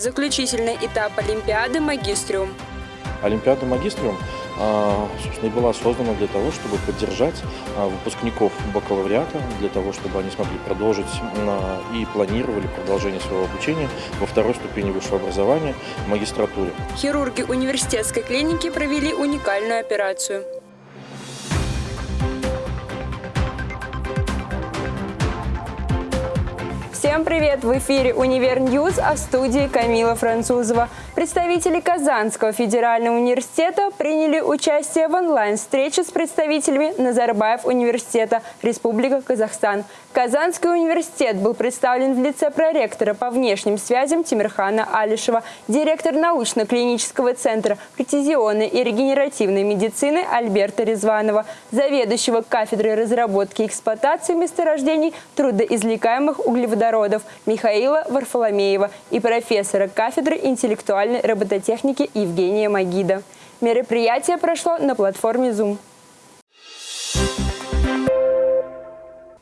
Заключительный этап Олимпиады «Магистриум». Олимпиада «Магистриум» а, собственно, и была создана для того, чтобы поддержать а, выпускников бакалавриата, для того, чтобы они смогли продолжить а, и планировали продолжение своего обучения во второй ступени высшего образования в магистратуре. Хирурги университетской клиники провели уникальную операцию. Всем привет! В эфире «Универ Ньюз», а в студии Камила Французова. Представители Казанского федерального университета приняли участие в онлайн-встрече с представителями Назарбаев университета Республика Казахстан. Казанский университет был представлен в лице проректора по внешним связям Тимирхана Алишева, директор научно-клинического центра прецизионной и регенеративной медицины Альберта Резванова, заведующего кафедрой разработки и эксплуатации месторождений трудоизвлекаемых углеводородов Михаила Варфоломеева и профессора кафедры интеллектуальной робототехники Евгения Магида. Мероприятие прошло на платформе Zoom.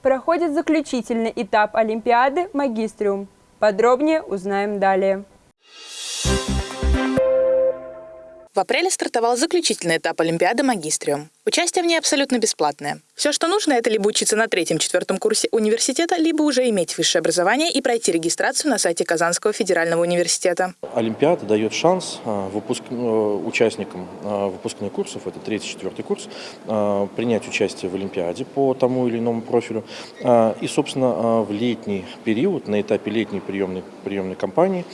проходит заключительный этап Олимпиады «Магистриум». Подробнее узнаем далее. В апреле стартовал заключительный этап Олимпиады «Магистриум». Участие в ней абсолютно бесплатное. Все, что нужно, это либо учиться на третьем-четвертом курсе университета, либо уже иметь высшее образование и пройти регистрацию на сайте Казанского федерального университета. Олимпиада дает шанс а, выпуск... Э, участникам а, выпускных курсов, это третий-четвертый курс, а, принять участие в Олимпиаде по тому или иному профилю. И, собственно, в летний период, на этапе летней приемной, приемной кампании,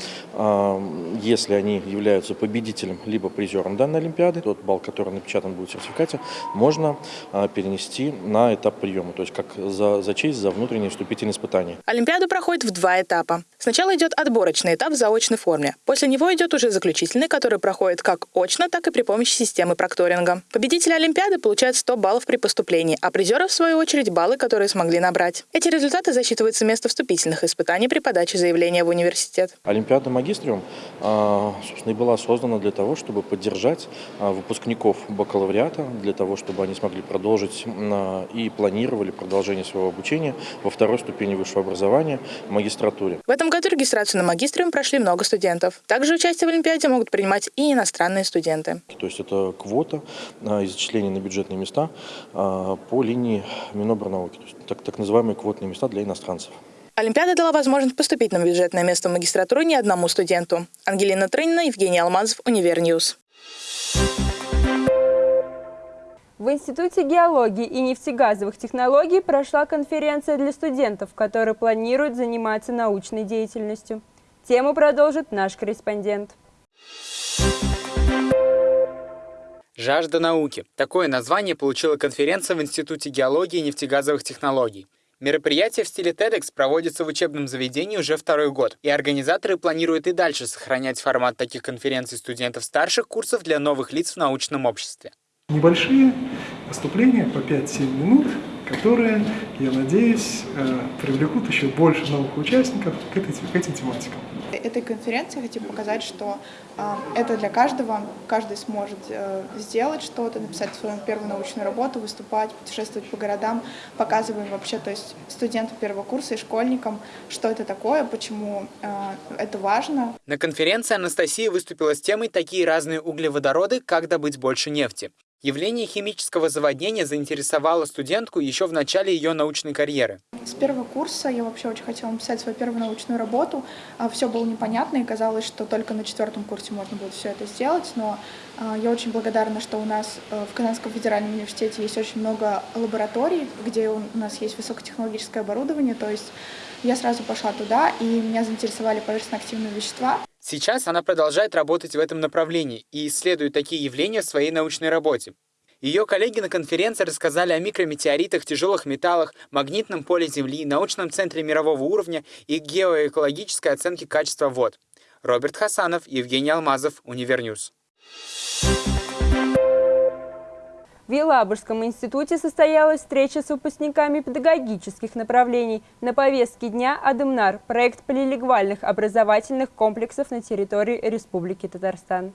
если они являются победителем либо призером данной Олимпиады, тот балл, который напечатан будет в сертификате, можно а, перенести на этап приема, то есть как за, за честь, за внутренние вступительные испытания. Олимпиада проходит в два этапа. Сначала идет отборочный этап в заочной форме. После него идет уже заключительный, который проходит как очно, так и при помощи системы прокторинга. Победители Олимпиады получают 100 баллов при поступлении, а призеры, в свою очередь, баллы, которые смогли набрать. Эти результаты засчитываются вместо вступительных испытаний при подаче заявления в университет. Олимпиада Магистриум, а, собственно, и была создана для того, чтобы поддержать а, выпускников бакалавриата, для того, того, чтобы они смогли продолжить и планировали продолжение своего обучения во второй ступени высшего образования в магистратуре. В этом году регистрацию на магистриум прошли много студентов. Также участие в Олимпиаде могут принимать и иностранные студенты. То есть это квота а, зачисления на бюджетные места а, по линии Минобрнауки, то есть так, так называемые квотные места для иностранцев. Олимпиада дала возможность поступить на бюджетное место в магистратуру не одному студенту. Ангелина Трынина, Евгений Алмазов, Univer News. В Институте геологии и нефтегазовых технологий прошла конференция для студентов, которые планируют заниматься научной деятельностью. Тему продолжит наш корреспондент. «Жажда науки» – такое название получила конференция в Институте геологии и нефтегазовых технологий. Мероприятие в стиле TEDx проводится в учебном заведении уже второй год, и организаторы планируют и дальше сохранять формат таких конференций студентов старших курсов для новых лиц в научном обществе. Небольшие выступления по 5-7 минут, которые, я надеюсь, э, привлекут еще больше новых участников к, этой, к этим тематикам. Этой конференции хотим показать, что э, это для каждого, каждый сможет э, сделать что-то, написать свою первую научную работу, выступать, путешествовать по городам, показываем вообще, то есть студентам первого курса и школьникам, что это такое, почему э, это важно. На конференции Анастасия выступила с темой «Такие разные углеводороды. Как добыть больше нефти». Явление химического заводнения заинтересовало студентку еще в начале ее научной карьеры. С первого курса я вообще очень хотела написать свою первую научную работу. А, все было непонятно, и казалось, что только на четвертом курсе можно будет все это сделать. Но а, я очень благодарна, что у нас э, в Казанском федеральном университете есть очень много лабораторий, где у нас есть высокотехнологическое оборудование. То есть я сразу пошла туда, и меня заинтересовали поверхностно-активные вещества. Сейчас она продолжает работать в этом направлении и исследует такие явления в своей научной работе. Ее коллеги на конференции рассказали о микрометеоритах, тяжелых металлах, магнитном поле Земли, научном центре мирового уровня и геоэкологической оценке качества вод. Роберт Хасанов, Евгений Алмазов, Univer News. В Елабужском институте состоялась встреча с выпускниками педагогических направлений. На повестке дня «Адымнар» – проект полилингвальных образовательных комплексов на территории Республики Татарстан.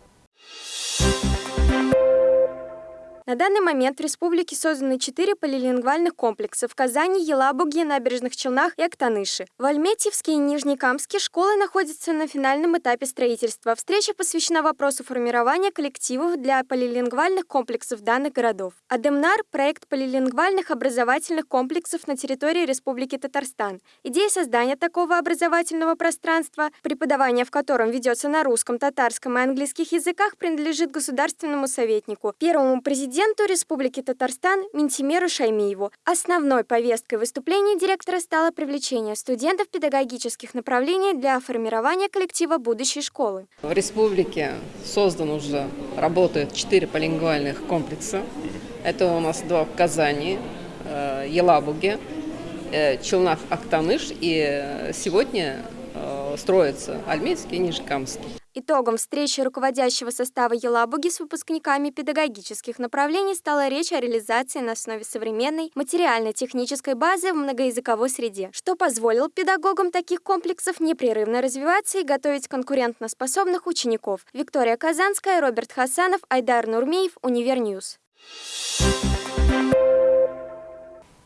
На данный момент в республике созданы четыре полилингвальных комплекса в Казани, Елабуге, Набережных Челнах и Актаныше. В Альметьевске и Нижнекамске школы находятся на финальном этапе строительства. Встреча посвящена вопросу формирования коллективов для полилингвальных комплексов данных городов. Адемнар – проект полилингвальных образовательных комплексов на территории Республики Татарстан. Идея создания такого образовательного пространства, преподавание в котором ведется на русском, татарском и английских языках, принадлежит государственному советнику, первому президенту президенту Республики Татарстан Ментимеру Шаймиеву. Основной повесткой выступления директора стало привлечение студентов педагогических направлений для формирования коллектива будущей школы. В республике создан уже, работают четыре полилингвальных комплекса. Это у нас два в Казани, э, Елабуге, э, Челнах, Актаныш и э, сегодня строится Альметьевский и Нижекамский. Итогом встречи руководящего состава Елабуги с выпускниками педагогических направлений стала речь о реализации на основе современной материально-технической базы в многоязыковой среде, что позволило педагогам таких комплексов непрерывно развиваться и готовить конкурентоспособных учеников. Виктория Казанская, Роберт Хасанов, Айдар Нурмеев, Univer News.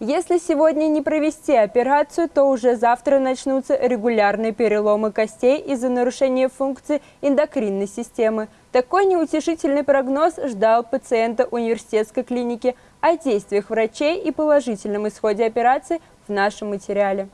Если сегодня не провести операцию, то уже завтра начнутся регулярные переломы костей из-за нарушения функции эндокринной системы. Такой неутешительный прогноз ждал пациента университетской клиники. О действиях врачей и положительном исходе операции в нашем материале.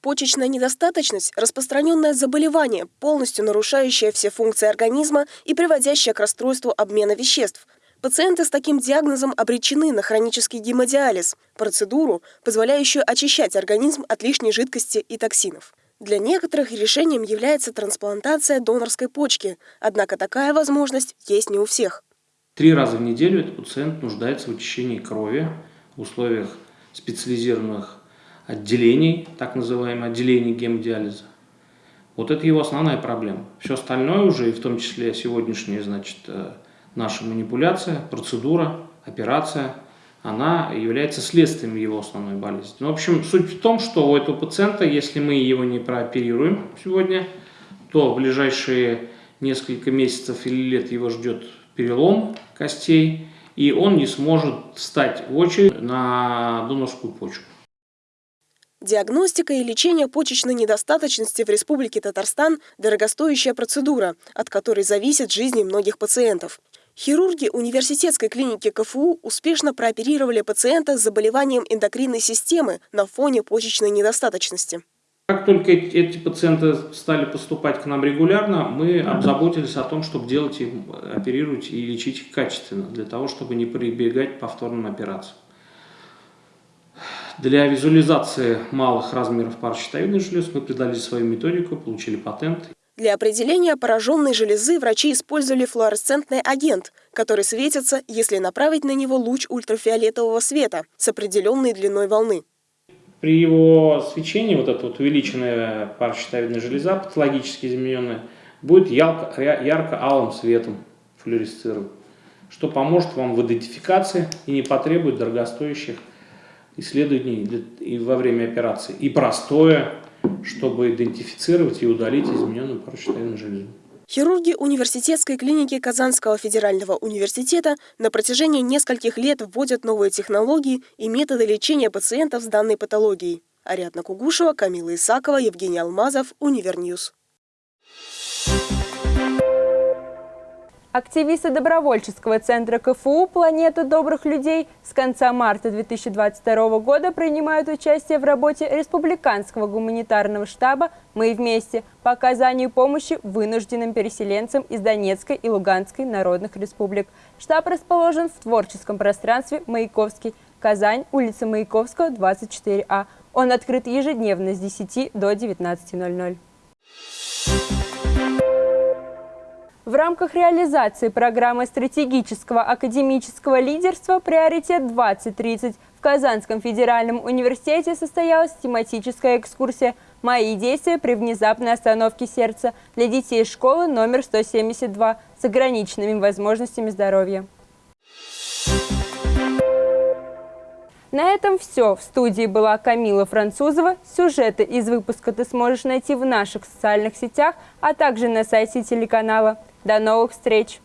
Почечная недостаточность – распространенное заболевание, полностью нарушающее все функции организма и приводящее к расстройству обмена веществ – Пациенты с таким диагнозом обречены на хронический гемодиализ – процедуру, позволяющую очищать организм от лишней жидкости и токсинов. Для некоторых решением является трансплантация донорской почки, однако такая возможность есть не у всех. Три раза в неделю этот пациент нуждается в очищении крови в условиях специализированных отделений, так называемых отделений гемодиализа. Вот это его основная проблема. Все остальное уже, и в том числе сегодняшнее, значит, э, наша манипуляция, процедура, операция, она является следствием его основной болезни. Ну, в общем, суть в том, что у этого пациента, если мы его не прооперируем сегодня, то в ближайшие несколько месяцев или лет его ждет перелом костей, и он не сможет встать в очередь на донорскую почку. Диагностика и лечение почечной недостаточности в Республике Татарстан – дорогостоящая процедура, от которой зависит жизнь многих пациентов. Хирурги университетской клиники КФУ успешно прооперировали пациента с заболеванием эндокринной системы на фоне почечной недостаточности. Как только эти пациенты стали поступать к нам регулярно, мы обзаботились о том, чтобы делать их, оперировать и лечить их качественно, для того, чтобы не прибегать к повторным операциям. Для визуализации малых размеров паращитовидных желез мы придали свою методику, получили патент для определения пораженной железы врачи использовали флуоресцентный агент, который светится, если направить на него луч ультрафиолетового света с определенной длиной волны. При его свечении вот эта вот увеличенная паращитовидная железа, патологически измененная, будет ярко-алым цветом флуоресцировать, что поможет вам в идентификации и не потребует дорогостоящих исследований и во время операции. И простое чтобы идентифицировать и удалить измененную паращитовидную железу. Хирурги университетской клиники Казанского федерального университета на протяжении нескольких лет вводят новые технологии и методы лечения пациентов с данной патологией. Ариадна Кугушева, Камила Исакова, Евгений Алмазов, Univer News. Активисты добровольческого центра КФУ «Планета добрых людей» с конца марта 2022 года принимают участие в работе Республиканского гуманитарного штаба «Мы вместе» по оказанию помощи вынужденным переселенцам из Донецкой и Луганской народных республик. Штаб расположен в творческом пространстве «Маяковский», Казань, улица Маяковского, 24А. Он открыт ежедневно с 10 до 19.00. В рамках реализации программы стратегического академического лидерства «Приоритет-2030» в Казанском федеральном университете состоялась тематическая экскурсия «Мои действия при внезапной остановке сердца» для детей школы номер 172 с ограниченными возможностями здоровья. На этом все. В студии была Камила Французова. Сюжеты из выпуска ты сможешь найти в наших социальных сетях, а также на сайте телеканала. До новых встреч!